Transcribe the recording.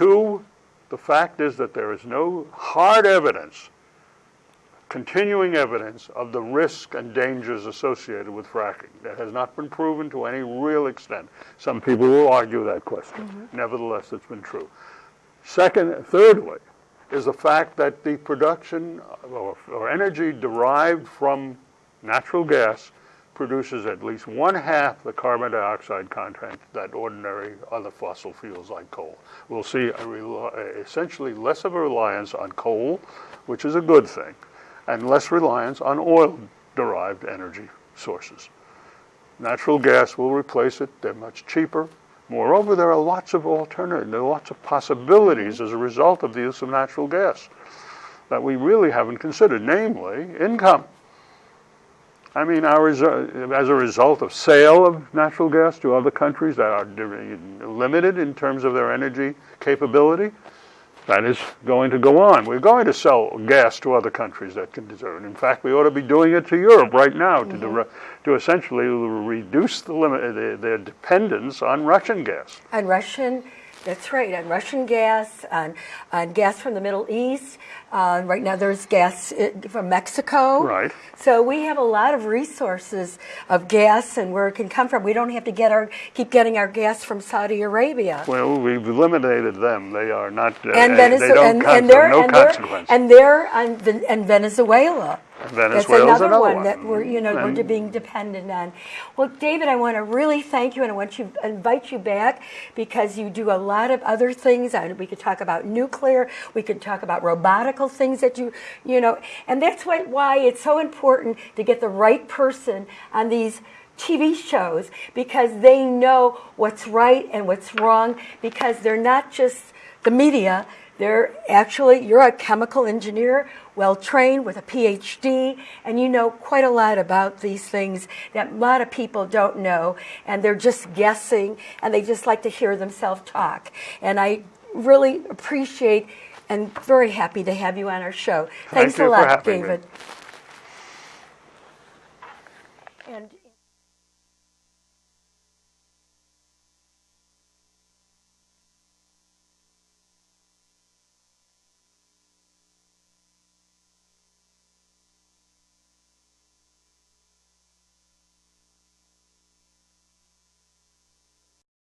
Two, the fact is that there is no hard evidence, continuing evidence of the risk and dangers associated with fracking. That has not been proven to any real extent. Some people will argue that question. Mm-hmm. Nevertheless, it's been true. Second, thirdly, is the fact that the production or, or energy derived from natural gas produces at least one half the carbon dioxide content that ordinary other fossil fuels like coal. We'll see essentially less of a reliance on coal, which is a good thing, and less reliance on oil-derived energy sources. Natural gas will replace it. They're much cheaper. Moreover, there are lots of alternatives, there are lots of possibilities as a result of the use of natural gas that we really haven't considered, namely income. I mean, our, as a result of sale of natural gas to other countries that are limited in terms of their energy capability, that is going to go on. We're going to sell gas to other countries that can deserve it. In fact, we ought to be doing it to Europe right now to, dire- to essentially reduce the limit, their, their dependence on Russian gas. on Russian, that's right, on Russian gas, on, on gas from the Middle East. Uh, right now, there's gas uh, from Mexico. Right. So we have a lot of resources of gas and where it can come from. We don't have to get our keep getting our gas from Saudi Arabia. Well, we've eliminated them. They are not. Uh, and they Venezuela, don't and, and they're no and they're and they're on and Venezuela. Venezuela's That's another, one, one. that we're you know And- we're being dependent on. Well, David, I want to really thank you and I want to invite you back because you do a lot of other things. And we could talk about nuclear. We could talk about robotical things that you you know, and that's why why it's so important to get the right person on these. TV shows because they know what's right and what's wrong because they're not just the media. They're actually, you're a chemical engineer, well trained with a PhD, and you know quite a lot about these things that a lot of people don't know, and they're just guessing, and they just like to hear themselves talk. And I really appreciate and very happy to have you on our show. Thank Thanks you a lot, having me. David. And